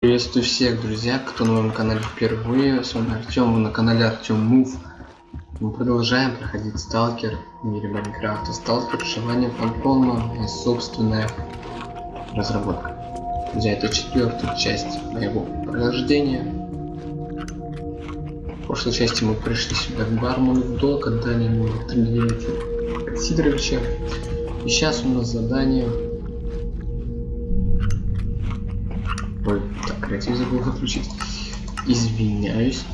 Приветствую всех, друзья, кто на моем канале впервые. С вами Артем, вы на канале Артем Мув. Мы продолжаем проходить Сталкер в мире Майнкрафта. Сталкер желание Фантома, моя собственная разработка. Друзья, это четвертая часть моего прохождения. В прошлой части мы пришли сюда в Барману в долг, отдали ему Дмитрия Сидоровича. И сейчас у нас задание креатив забыл выключить. Извиняюсь.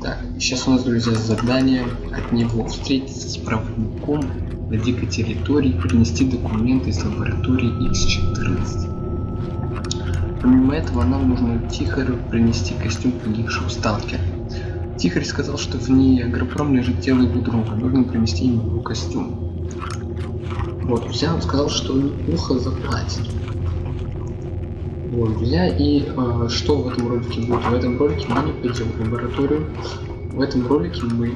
Так, сейчас у нас, друзья, задание от него. Встретиться с проводником на дикой территории, принести документы из лаборатории X14. Помимо этого, нам нужно Тихорю принести костюм погибшего сталкера. Тихарь сказал, что в ней агропром лежит тело его друга. Нужно принести ему костюм. Вот, друзья, он сказал, что неплохо заплатит. Вот, друзья, и э, что в этом ролике будет? В этом ролике мы не пойдем в лабораторию. В этом ролике мы...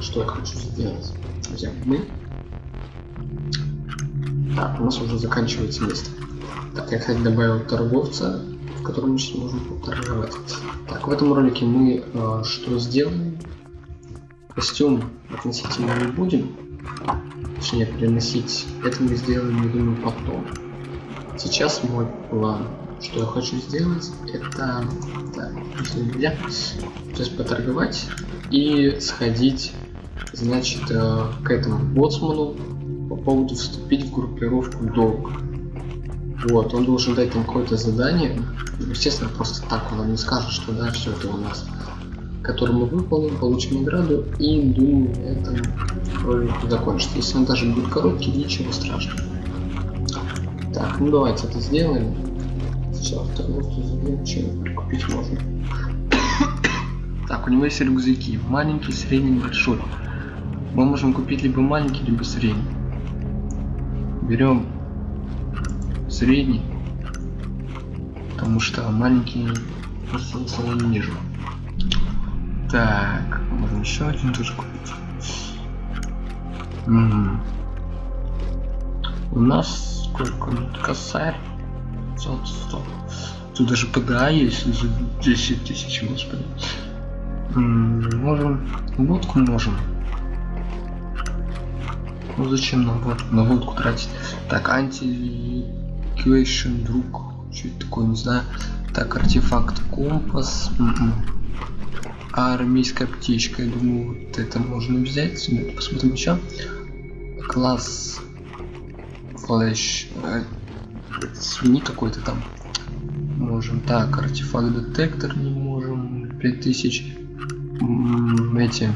Что я хочу сделать? Друзья, мы... Так, у нас уже заканчивается место. Так, я, кстати, добавил торговца, в котором мы сейчас можем поторговать. Так, в этом ролике мы э, что сделаем? Костюм относительно не будем. Точнее, переносить. Это мы сделаем, я думаю, потом. Сейчас мой план что я хочу сделать, это так, нельзя, сейчас поторговать и сходить, значит, э, к этому боцману по поводу вступить в группировку долг. Вот, он должен дать там какое-то задание. Естественно, просто так он нам не скажет, что да, все это у нас. Который мы выполним, получим награду и думаю, это ролик закончится. Если он даже будет короткий, ничего страшного. Так, ну давайте это сделаем. Сейчас торговцу забьем, чем прикупить можно. так, у него есть рюкзаки. Маленький, средний, большой. Мы можем купить либо маленький, либо средний. Берем средний. Потому что маленький смысла не вижу. Так, можно еще один тоже купить. -м. У нас сколько? Косарь. Стоп, стоп. Тут даже ПДА есть за 10 тысяч, господи. можем. Водку можем. Ну зачем нам водку? На водку тратить? Так, анти друг. Что это такое, не знаю. Так, артефакт компас. М м-м. -м. А армейская птичка, я думаю, вот это можно взять. Посмотрим еще. Класс флэш. Свини какой-то там. Можем так артефакт детектор не можем 5000 эти.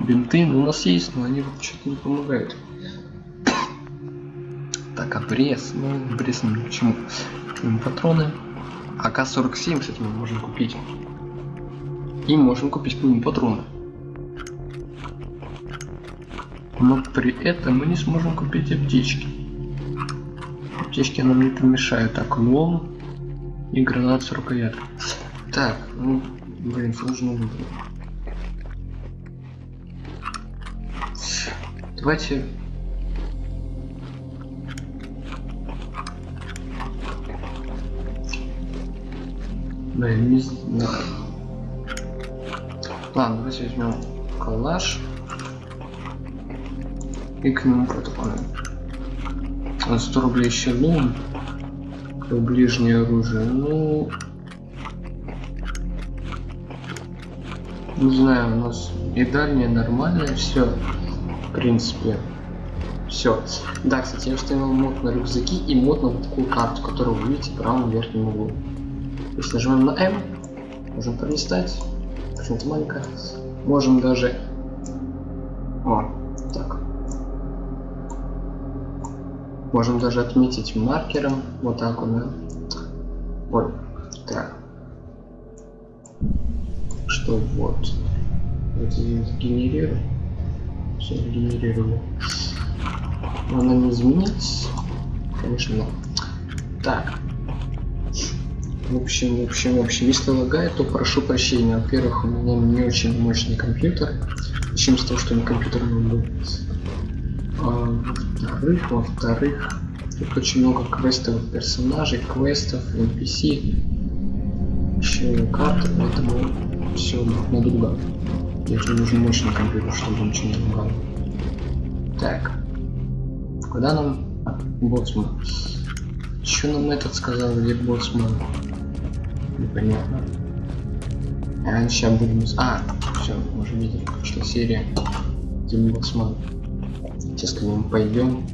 Бинты ну, у нас есть но они вот что-то не помогают. Так обрез ну обрез ни к чему. Патроны. АК-47 кстати мы можем купить. И можем купить патроны но при этом мы не сможем купить аптечки. Аптечки нам не помешают. Так, лом и гранат с рукояткой. Так, ну, блин, сложно выбрать. Давайте... Блин, не знаю. Ладно, давайте возьмем калаш и к нему протоколу. 100 рублей еще лун. Ближнее оружие. Ну... Не знаю, у нас и дальнее нормальное все. В принципе. Все. Да, кстати, я установил мод на рюкзаки и мод на вот такую карту, которую вы видите в правом верхнем углу. Если нажимаем на М, можем пролистать. Почему-то маленькая. Можем даже... О, Можем даже отметить маркером. Вот так вот, да? Вот. Так. Что вот. Вот генерирую. Все генерировали. Она не изменить. Конечно, но. Так. В общем, в общем, в общем, если лагает, то прошу прощения. Во-первых, у меня не очень мощный компьютер. Начнем с того, что не компьютер был. А, во-вторых, во-вторых, Тут очень много квестовых персонажей, квестов, NPC, еще и карты, поэтому все друг на друга. Мне нужен мощный компьютер, чтобы ничего не лагало. Так. Куда нам... А, боцман. Что нам этот сказал, где боцман? Непонятно. А, сейчас будем... А, все, уже видели, что серия. Где боцман. Сейчас к нему пойдем.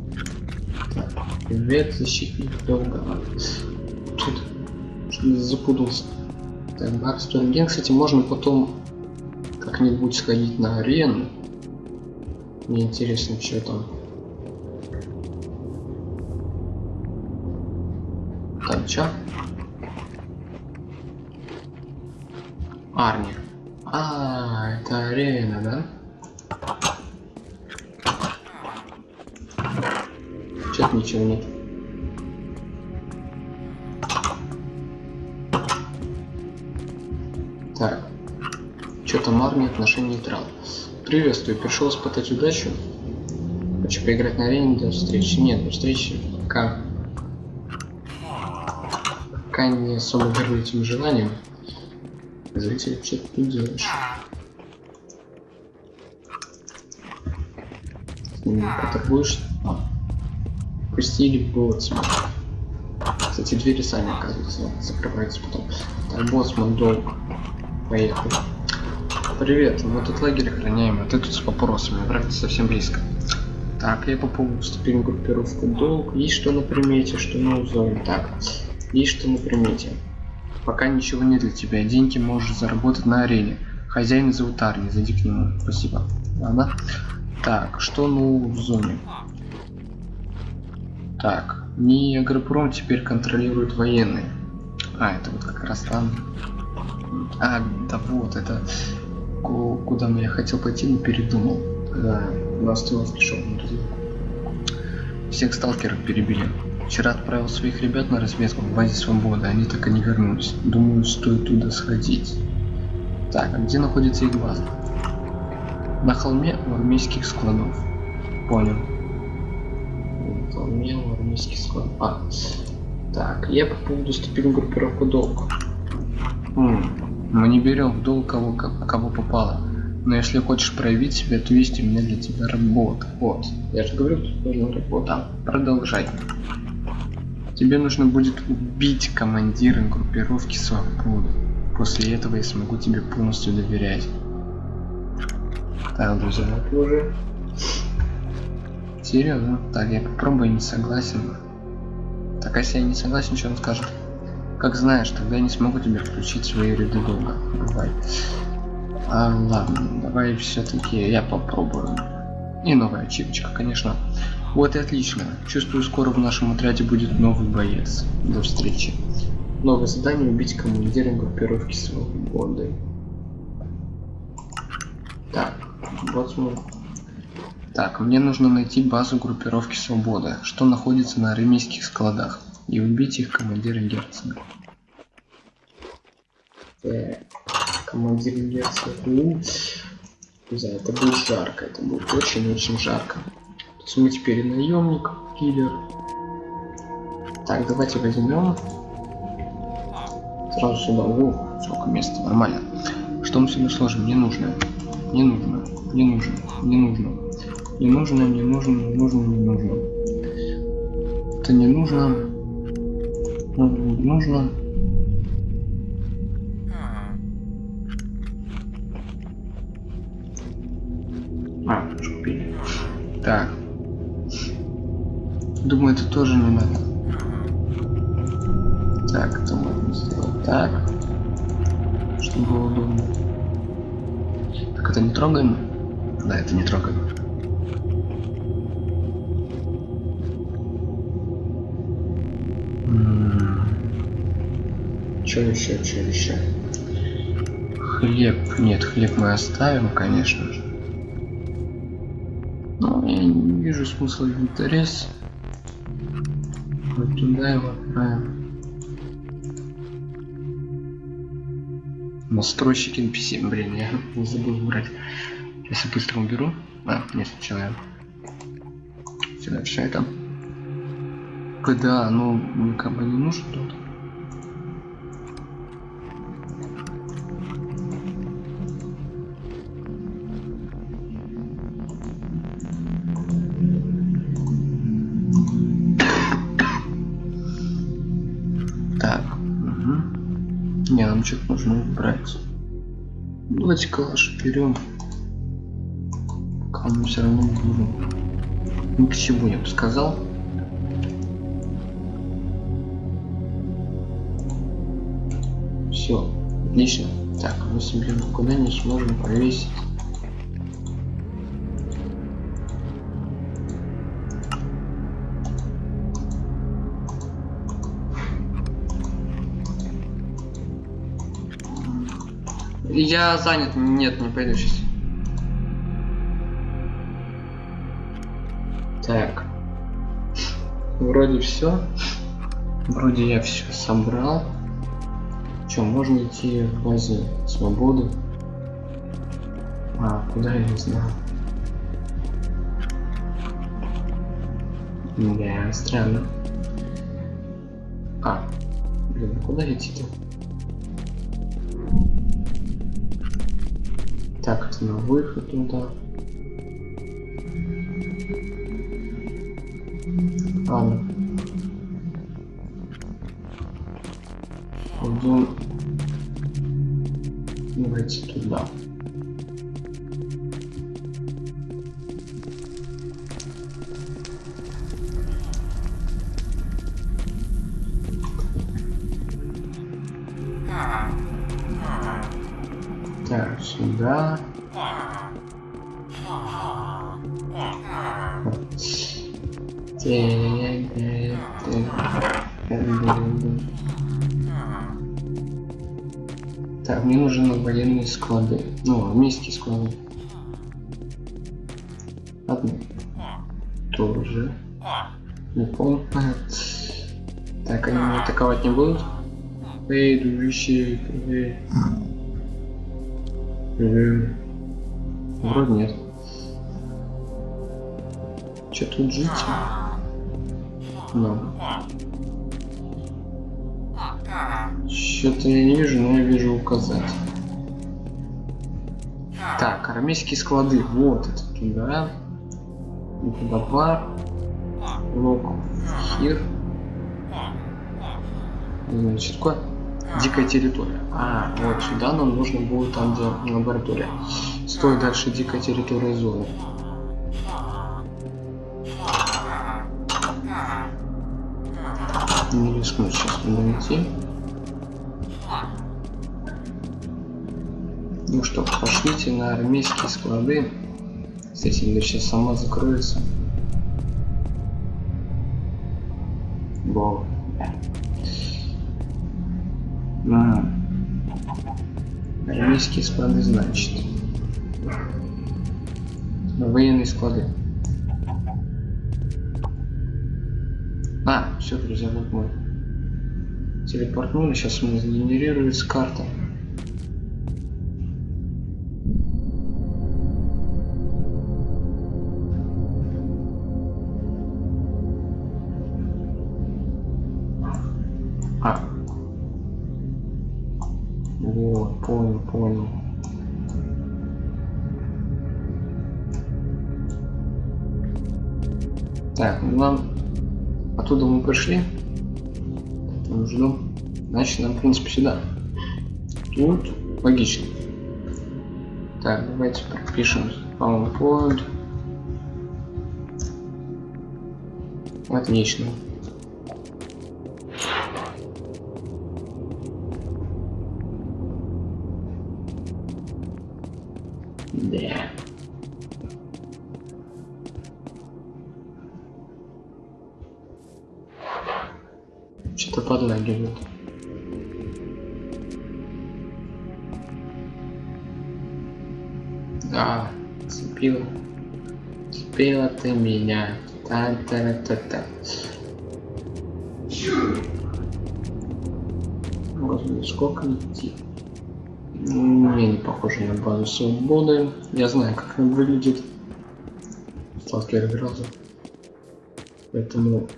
Так. Привет, защитник долго. Тут запутался. Так, Барстон кстати, можно потом как-нибудь сходить на арену. Мне интересно, что там. Там чё? Арни. А, это арена, да? Чё-то ничего нет. Так. Что там армия, отношения нейтрал. Приветствую, пришел испытать удачу. Хочу поиграть на арене до встречи. Нет, до встречи пока... Пока не особо горю этим желанием. Зритель, что ты тут делаешь? С ними поторгуешь? Пустили боцман. Кстати, двери сами, оказывается, закрываются потом. Так, боцман долг. Поехали. Привет, мы тут лагерь охраняем, а ты тут с вопросами, враг совсем близко. Так, я по поводу вступил в группировку долг. Есть что на примете, что на узоре. Так, есть что на примете. Пока ничего нет для тебя, деньги можешь заработать на арене. Хозяин зовут Арни, зайди к нему. Спасибо. Ладно. Так, что ну в зоне? Так, не агропром теперь контролирует военные. А, это вот как раз там. А, да вот, это куда я хотел пойти, но передумал, когда на Астилов пришел на разведку. Всех сталкеров перебили. Вчера отправил своих ребят на разведку в базе Свободы, они так и не вернулись. Думаю, стоит туда сходить. Так, а где находится их база? На холме у армейских складов. Понял. На холме у армейских складов. А, так, я по поводу вступил в группировку долг. Мы не берем в долг кого, кого попало. Но если хочешь проявить себя, то есть у меня для тебя работа. Вот. Я же говорю, тут нужна работа. Продолжай. Тебе нужно будет убить командира группировки свободы. После этого я смогу тебе полностью доверять. Так, друзья, уже... Серьезно? Так, я попробую, не согласен. Так, а если я не согласен, что он скажет? Как знаешь, тогда я не смогу тебе включить свои ряды долга. Давай. А, ладно, давай все-таки я попробую. И новая ачивочка, конечно. Вот и отлично. Чувствую, скоро в нашем отряде будет новый боец. До встречи. Новое задание убить командира группировки свободы. Так, вот мы. Так, мне нужно найти базу группировки свободы, что находится на армейских складах и убить их командира герцога. Так, командир герцога. Да, это будет жарко, это будет очень-очень жарко. То есть мы теперь наемник, киллер. Так, давайте возьмем. Сразу сюда. О, сколько места, нормально. Что мы сюда сложим? Не нужно. Не нужно. Не нужно. Не нужно. Не нужно, не нужно, не нужно, не нужно. Это не нужно. Нужно. А уже купили. Так. Думаю это тоже не надо. Так это можно сделать так чтобы было удобно. Так это не трогаем? Да это не трогаем Что еще, что еще? Хлеб. Нет, хлеб мы оставим, конечно же. Но я не вижу смысла интерес. Вот туда его отправим. Настройщик NPC. Блин, я не забыл убрать. Сейчас я быстро уберу. А, нет, сначала я сюда все это. да, как бы не нужен тут. Нужно убрать. Давайте калаш берем. Кому все равно нужен. Ни к чему я бы сказал. Все, отлично. Так, мы себе никуда не сможем повесить. Я занят, нет, не пойду сейчас. Так. Вроде все. Вроде я все собрал. Че, можно идти в базе свободы? А, куда я не знаю. Да, странно. А, блин, а куда идти-то? Так, на выход туда. Ладно. Пойдем. Давайте туда. Так, мне нужны военные склады. Ну, армейские склады. Одну. Тоже. Не помню. Так, они меня атаковать не будут? Эй, дружище, эй. Эй. Вроде нет. Че тут жить? Ну. Что-то я не вижу, но я вижу указать. Так, армейские склады. Вот это туда. Туда бар. Лок. Хир. Значит, такое дикая территория. А, вот сюда нам нужно будет там, где лаборатория. Стой дальше дикая территория зоны. Не рискну сейчас идти. Ну что, пошлите на армейские склады. Кстати, она сейчас сама закроется. Бог. А. Армейские склады, значит. Военные склады. А, все, друзья, вот мой. Телепортнули, сейчас у меня сгенерируется карта. Вот, понял, понял. Так, ну нам оттуда мы пришли. Там ждем. Значит, нам, в принципе, сюда. Тут логично. Так, давайте пропишем spawn point. Отлично. Ты меня. та та та та Господи, сколько идти? Мне не похоже на базу свободы. Я знаю, как она выглядит. Сталкер играл. Поэтому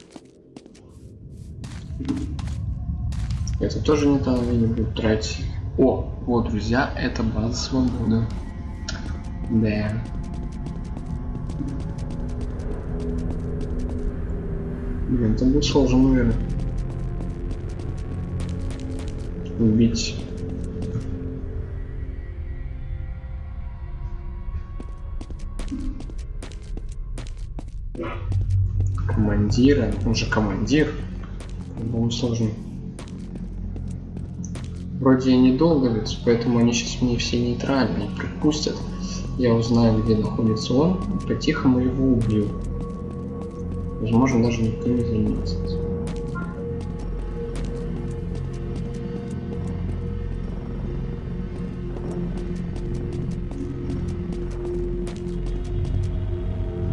Это тоже не то, не буду тратить. О, вот, друзья, это база свободы. Да. Блин, это будет сложно, наверное. Убить. Командира, он же командир. По-моему, сложно. Вроде и недолго ведь, поэтому они сейчас мне все нейтральные пропустят. Я узнаю, где находится он, по-тихому его убью. Возможно, даже никто не заметит.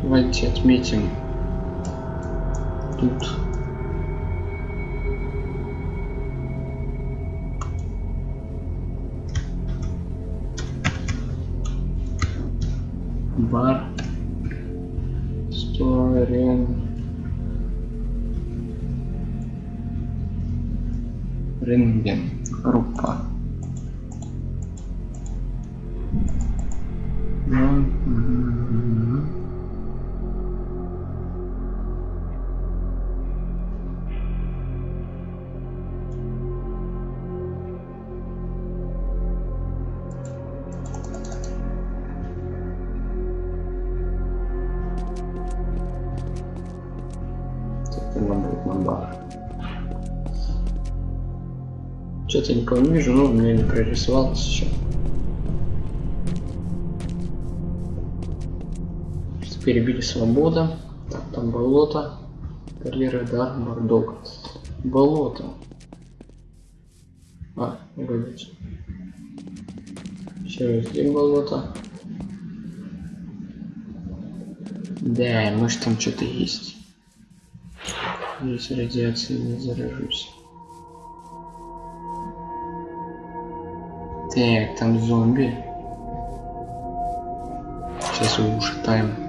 Давайте отметим тут рентген группа? Ну, Что-то никого не вижу, но у меня не прорисовалось еще. Перебили свобода. Так, там болото. Карьера, да, бардок. Болото. А, погодите. Все, здесь болото. Да, может там что-то есть. Здесь радиации не заражусь. Так, там зомби. Сейчас его ушатаем.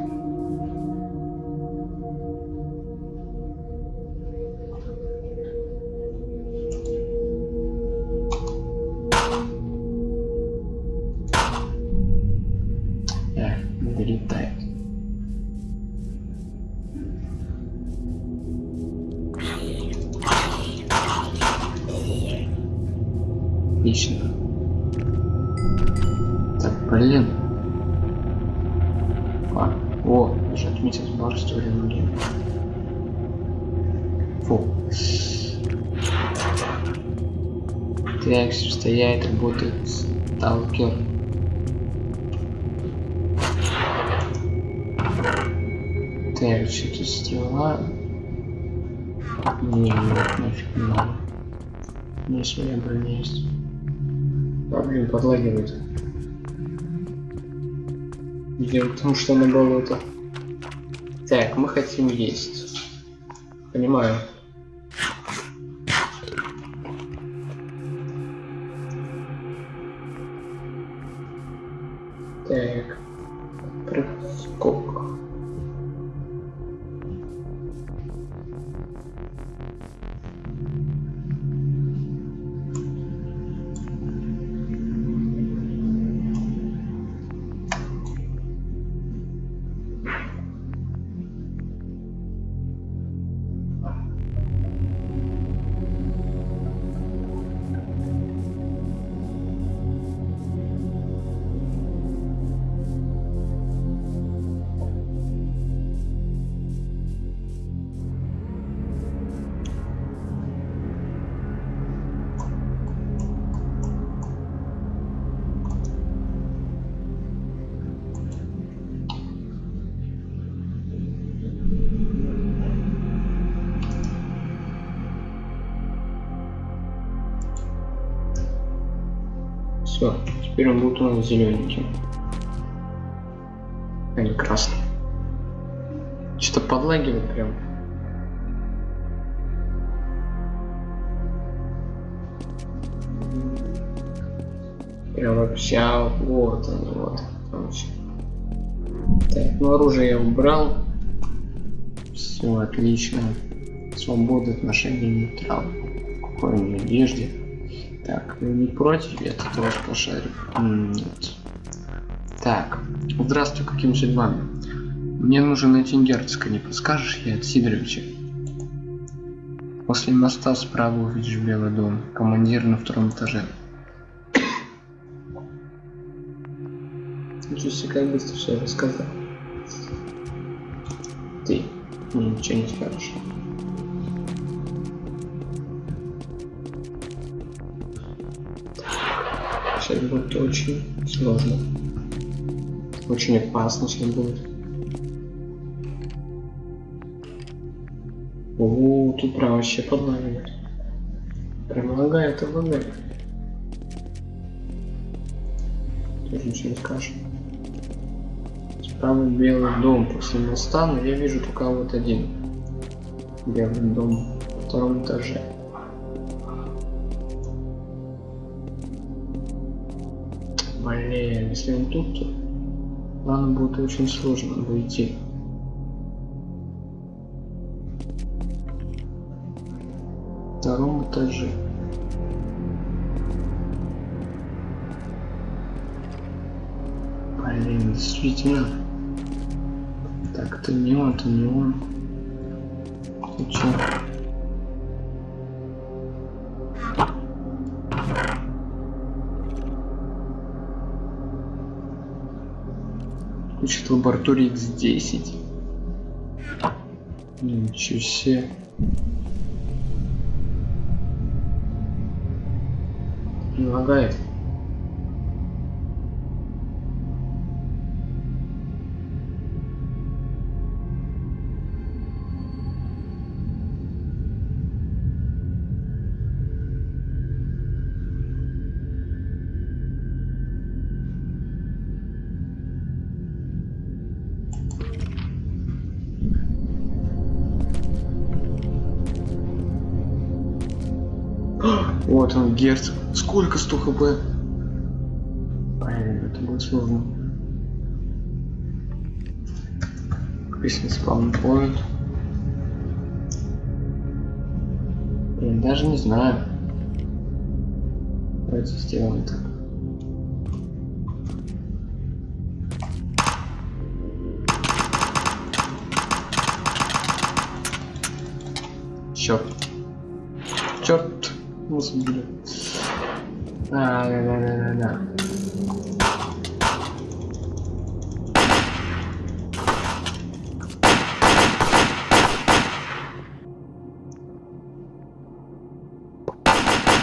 Так, стоять, работает сталкер. Так, что-то стрела. Не, нет, нафиг не надо. У меня своя броня есть. А, подлагивает. Дело в том, что на болото. Так, мы хотим есть. Понимаю. Все, теперь он будет у нас зелененьким. А не красный. Что-то подлагивает прям. Прям вообще, а, вот он, вот. Короче. Так, ну оружие я убрал. Все, отлично. Свобода отношений нейтрал. спокойной надежде. Так, не против? Я тут вас пошарю. Нет. Так, здравствуй, какими судьбами? Мне нужен найти герцога, не подскажешь? Я от Сидоровича. После моста справа увидишь белый дом. Командир на втором этаже. Ничего себе, как быстро все рассказал. Ты ничего не скажешь. Сейчас будет очень сложно. Очень опасно сейчас будет. О, тут прям вообще подлагивает. Прям лагает и. Тоже ничего не скажешь. Справа белый дом после моста, но я вижу только вот один. Белый дом на втором этаже. Если он тут, то ладно, будет очень сложно выйти. втором этаже. Блин, действительно. Так, это не он, это не он. Ты? Учит лаборатории X10. Ничего себе. Лагает. Герцог. Сколько 100 хп? Блин, это будет сложно. Песня спавн поет. Блин, даже не знаю. Давайте сделаем так. Черт. Черт. Господи. А, да, да, да, да, да.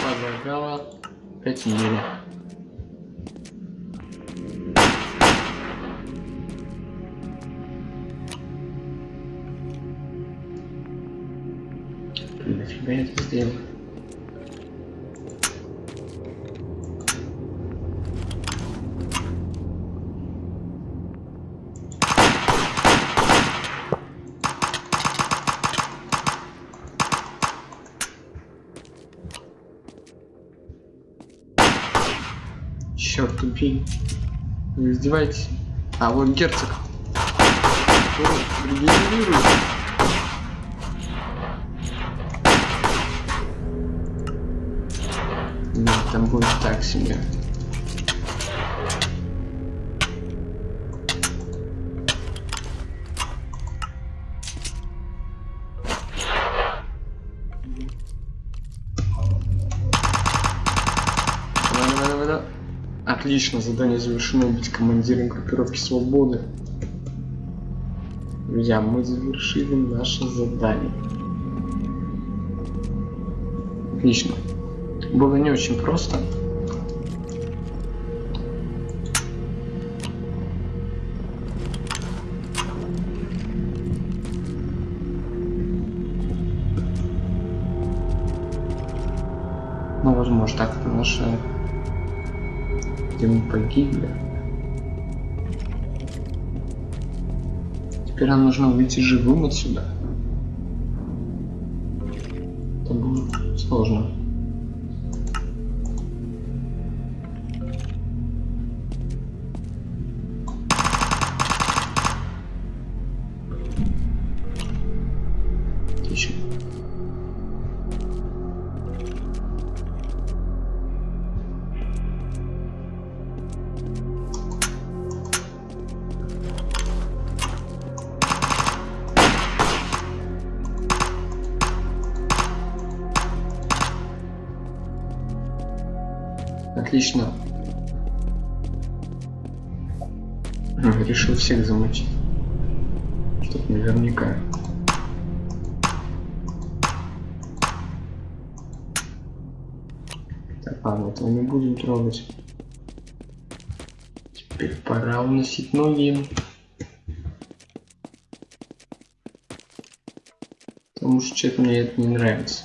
Подлагала 5 мили. Нафига издеваетесь? А вот герцог. Регенерирует. Нет, там будет так себе. Отлично, задание завершено. Быть командиром группировки свободы. Друзья, мы завершили наше задание. Отлично. Было не очень просто. Погибли. Теперь нам нужно выйти живым отсюда. Отлично. Решил всех замочить. Чтоб наверняка. Так, ладно, этого не будем трогать. Теперь пора уносить ноги. Потому что что-то мне это не нравится.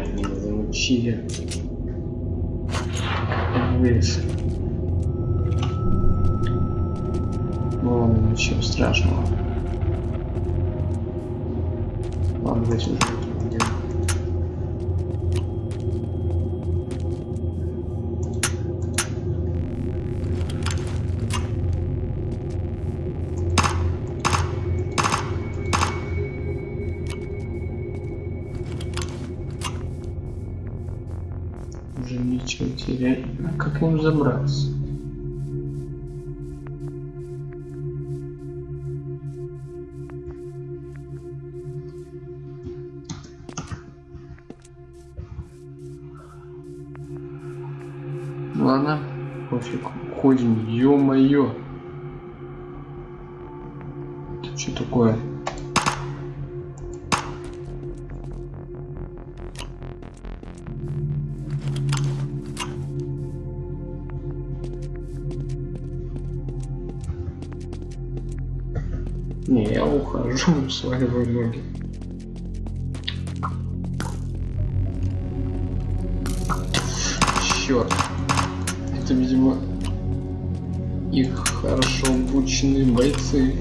Меня замучили. Вылез. Ну ладно, ничего страшного. Ладно, давайте уже А как им забраться? Ладно, пофиг. Ходим, ё-моё. Ухожу, сваливаю ноги. Черт. Это, видимо, их хорошо обученные бойцы.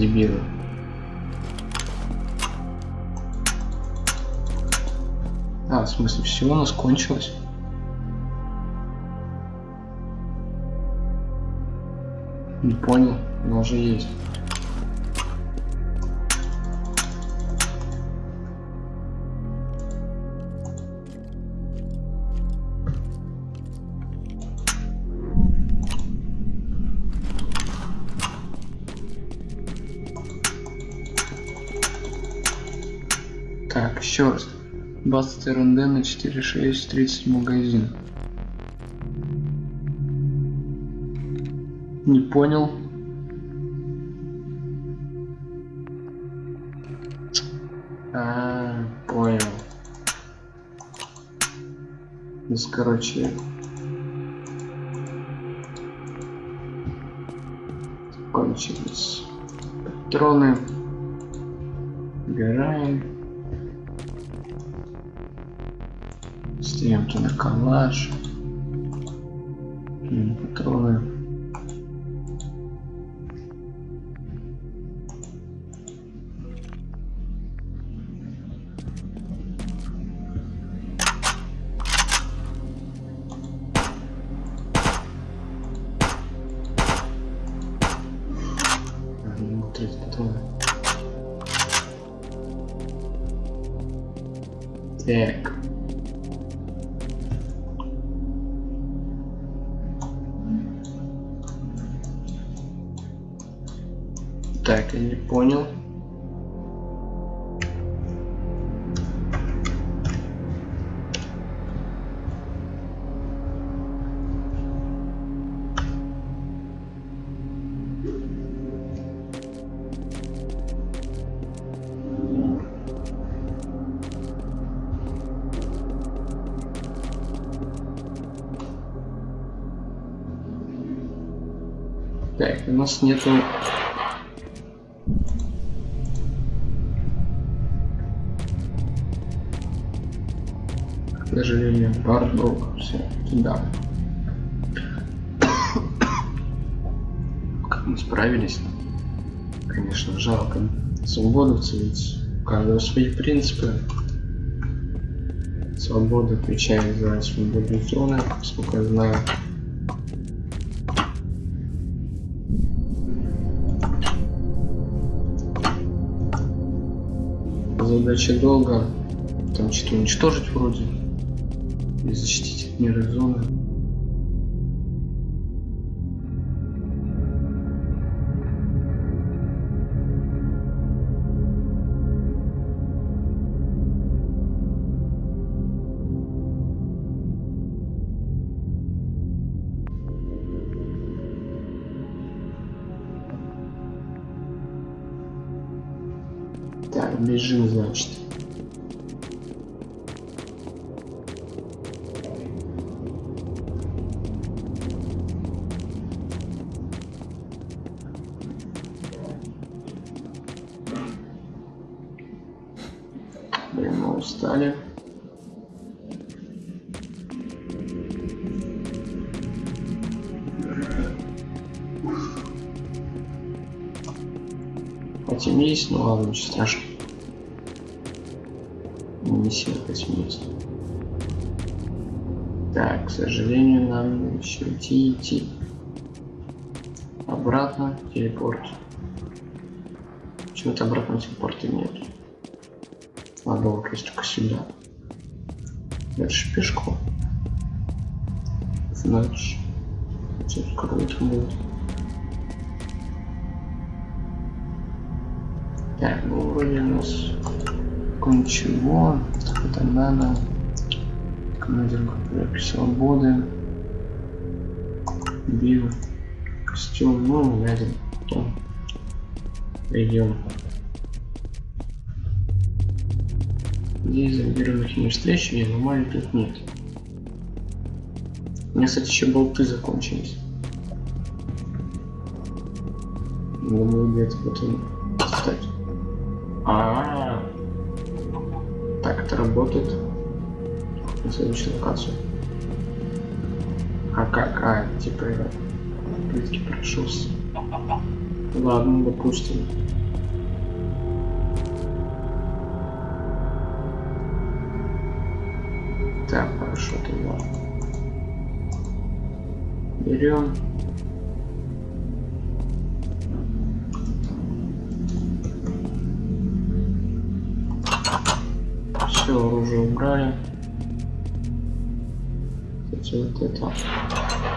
Дебилы. А, в смысле, все у нас кончилось? Не понял, но уже есть. 20 РНД на 4.6, магазин. Не понял. А, понял. То короче, кончились патроны. Гораем. Туда калаш. М, Патроны. Так, у нас нету... К сожалению, Бартбрук. Все, туда. как мы справились? Конечно, жалко. Свободовцы ведь у каждого свои принципы. Свобода отвечает за свободу зоны, сколько я знаю. Задача долго. Там что-то уничтожить вроде. И защитить от мира зоны. Так, бежим, значит. 80, ну ладно, ничего страшного. Ну, Миссия 80. Так, к сожалению, нам еще идти идти. Обратно, телепорт. Почему-то обратно телепорта нет. Ладно, вот только сюда. Дальше пешком. Значит, сейчас круто будет. Ну нас ничего. Это надо. Командир свободы. Био. Костюм. Ну, глядим. Потом. Пойдем. Здесь зомбированных не встречу, я аномалий тут нет. У меня, кстати, еще болты закончились. Думаю, где-то потом кстати. А, -а, а Так это работает. На следующую локацию. А как? А, типа плитки прошелся. Ладно, допустим. Так, хорошо тогда. Берем. Все оружие убрали. Кстати, вот это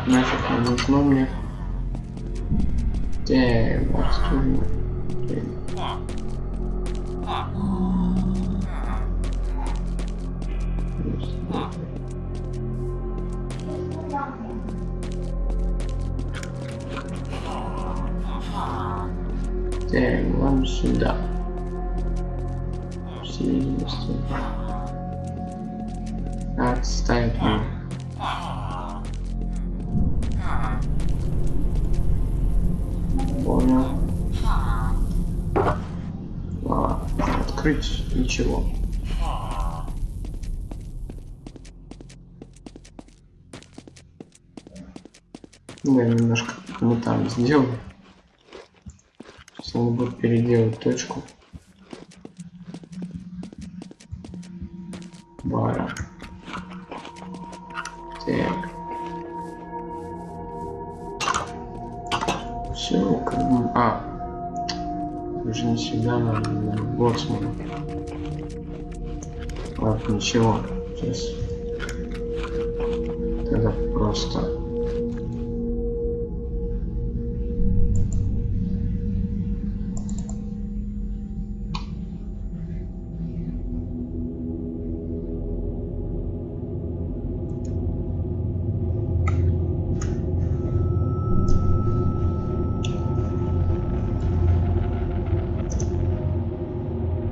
нафиг не нужно мне. Так, вот Так, вам сюда. Все видимости. Отставить меня. Понял. А, открыть ничего. Я немножко не там сделал. Сейчас надо будет переделать точку. Ничего. Сейчас. Тогда просто...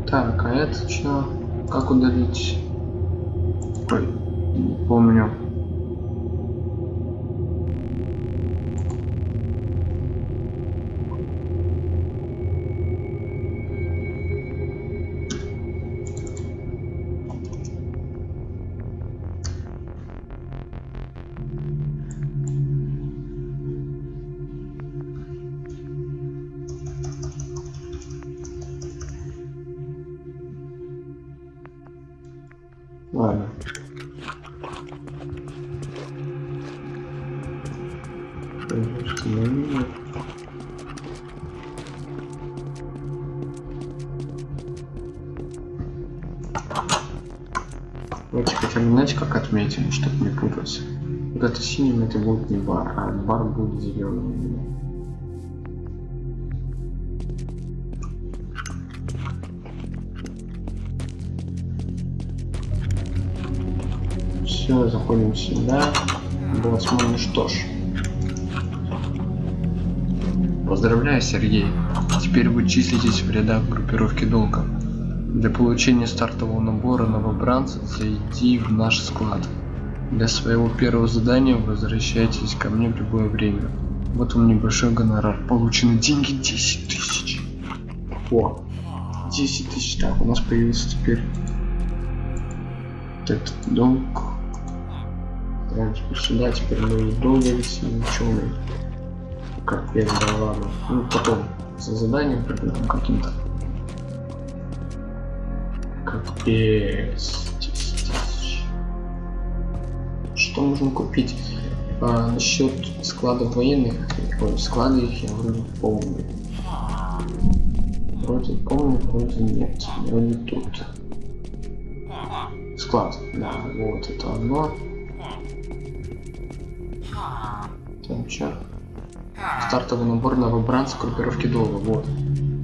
Так, а это что? Как удалить? Ой, помню. Отметим, чтобы не путаться. Вот это синим это будет не бар, а бар будет зеленым. Все, заходим сюда. Боцман, ну что ж. Поздравляю, Сергей. Теперь вы числитесь в рядах группировки долга. Для получения стартового набора новобранцев зайди в наш склад. Для своего первого задания возвращайтесь ко мне в любое время. Вот вам небольшой гонорар. Получены деньги 10 тысяч. О, 10 тысяч. Так, у нас появился теперь этот долг. Прям теперь сюда, теперь мы и долго висим, ученый. Капец, да ладно. Ну, потом за заданием придумаем каким-то. Капец. Что можно купить? А, насчет склада военных, ой, склады их я вроде помню. Вроде помню, вроде нет. Вроде тут. Склад, да, вот это оно. Там чё? Стартовый набор новобранцев группировки долга, вот.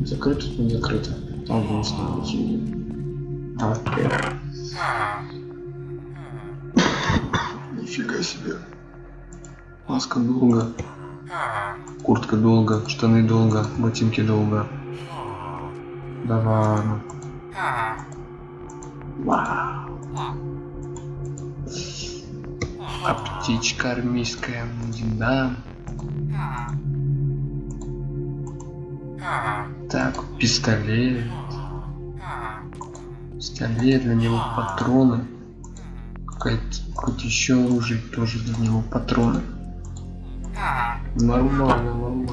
Закрыто, не закрыто. Там вниз надо идти. Нифига себе. Маска долго. Куртка долго, штаны долго, ботинки долго. Да ладно. Вау. А армейская, да. Так, пистолет. Пистолет, для него патроны. Какое-то еще оружие тоже для него патроны. Нормально, нормально.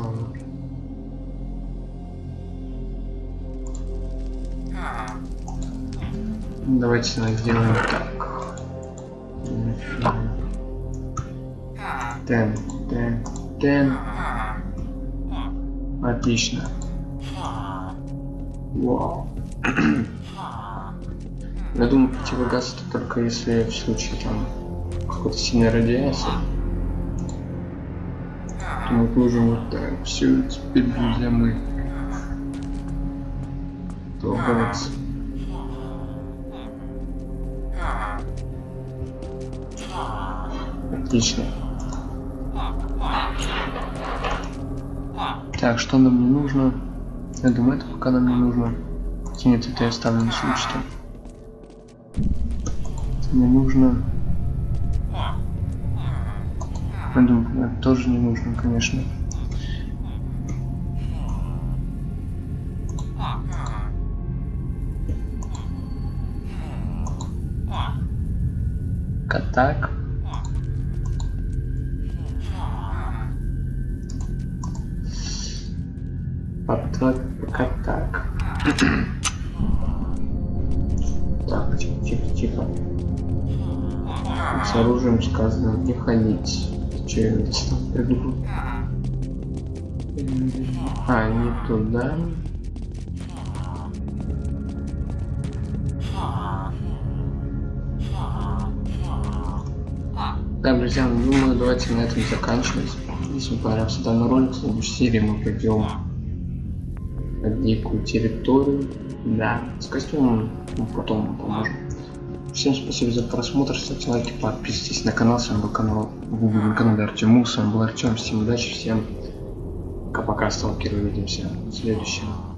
Давайте сделаем так. Тен, тен, тен. Отлично. Вау. Я думаю, противогаз это только если в случае там какой-то сильной радиации. То мы можем вот так. Все, теперь, друзья, мы долговаться. Отлично. Так, что нам не нужно? Я думаю, это пока нам не нужно. Нет, это я ставлю на случай. Мне нужно... Думаю, это тоже не нужно, конечно. Катак. Сказано не ходить. Че я там придумал? А, не туда. Да, друзья, ну, думаю, давайте на этом заканчивать. Если понравился данный ролик, в следующей серии мы пойдем на дикую территорию. Да, с костюмом мы потом поможем. Всем спасибо за просмотр, ставьте лайки, подписывайтесь на канал. С вами был канал на канале Артем С вами был Артем. Всем удачи, всем пока-пока, сталкеры. Увидимся в следующем.